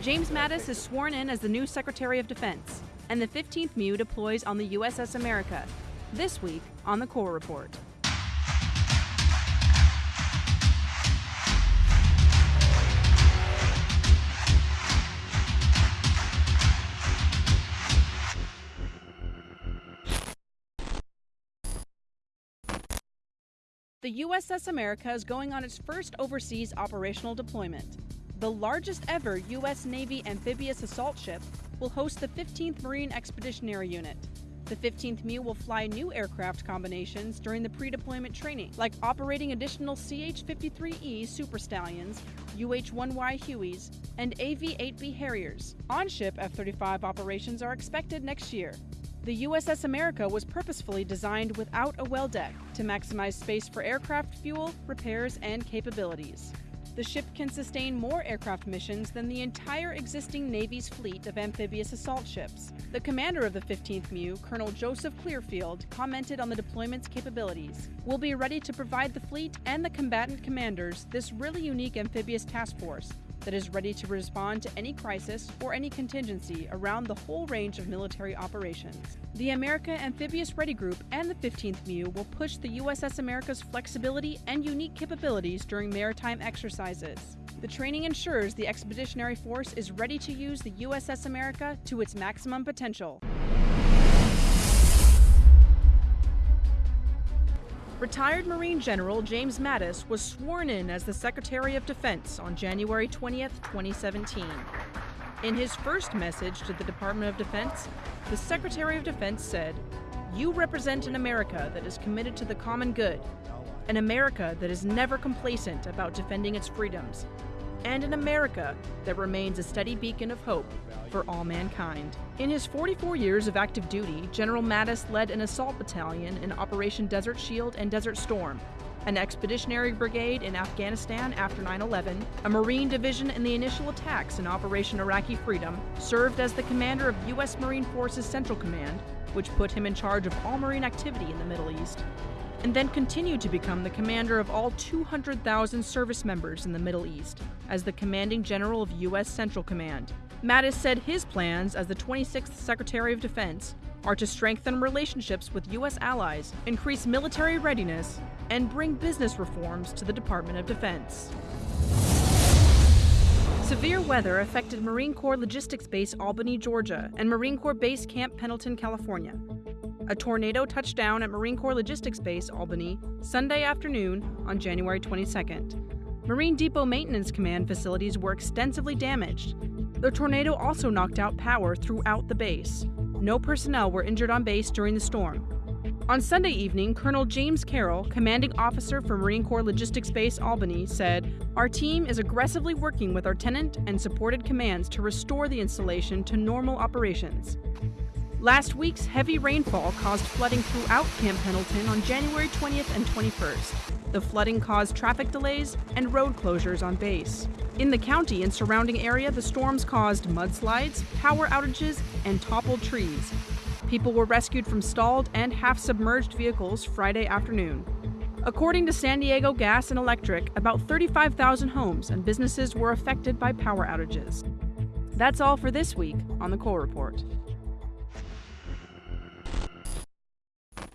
James Mattis is sworn in as the new Secretary of Defense, and the 15th MEU deploys on the USS America. This week on the Corps Report. The USS America is going on its first overseas operational deployment. The largest ever U.S. Navy amphibious assault ship will host the 15th Marine Expeditionary Unit. The 15th MEU will fly new aircraft combinations during the pre deployment training, like operating additional CH 53E Super Stallions, UH 1Y Hueys, and AV 8B Harriers. On ship F 35 operations are expected next year. The USS America was purposefully designed without a well deck to maximize space for aircraft fuel, repairs, and capabilities. The ship can sustain more aircraft missions than the entire existing Navy's fleet of amphibious assault ships. The commander of the 15th MEU, Colonel Joseph Clearfield, commented on the deployment's capabilities. We'll be ready to provide the fleet and the combatant commanders this really unique amphibious task force that is ready to respond to any crisis or any contingency around the whole range of military operations. The America Amphibious Ready Group and the 15th MEU will push the USS America's flexibility and unique capabilities during maritime exercises. The training ensures the Expeditionary Force is ready to use the USS America to its maximum potential. Retired Marine General James Mattis was sworn in as the Secretary of Defense on January 20, 2017. In his first message to the Department of Defense, the Secretary of Defense said, You represent an America that is committed to the common good, an America that is never complacent about defending its freedoms, and an America that remains a steady beacon of hope for all mankind. In his 44 years of active duty, General Mattis led an assault battalion in Operation Desert Shield and Desert Storm, an expeditionary brigade in Afghanistan after 9 11, a Marine division in the initial attacks in Operation Iraqi Freedom, served as the commander of U.S. Marine Forces Central Command, which put him in charge of all Marine activity in the Middle East, and then continued to become the commander of all 200,000 service members in the Middle East as the commanding general of U.S. Central Command. Mattis said his plans as the 26th Secretary of Defense are to strengthen relationships with U.S. allies, increase military readiness, and bring business reforms to the Department of Defense. Severe weather affected Marine Corps Logistics Base Albany, Georgia, and Marine Corps Base Camp Pendleton, California. A tornado touched down at Marine Corps Logistics Base, Albany, Sunday afternoon on January 22nd. Marine Depot Maintenance Command facilities were extensively damaged. The tornado also knocked out power throughout the base. No personnel were injured on base during the storm. On Sunday evening, Colonel James Carroll, commanding officer for Marine Corps Logistics Base Albany, said, Our team is aggressively working with our tenant and supported commands to restore the installation to normal operations. Last week's heavy rainfall caused flooding throughout Camp Pendleton on January 20th and 21st. The flooding caused traffic delays and road closures on base. In the county and surrounding area, the storms caused mudslides, power outages, and toppled trees. People were rescued from stalled and half submerged vehicles Friday afternoon. According to San Diego Gas and Electric, about 35,000 homes and businesses were affected by power outages. That's all for this week on the Corps Report.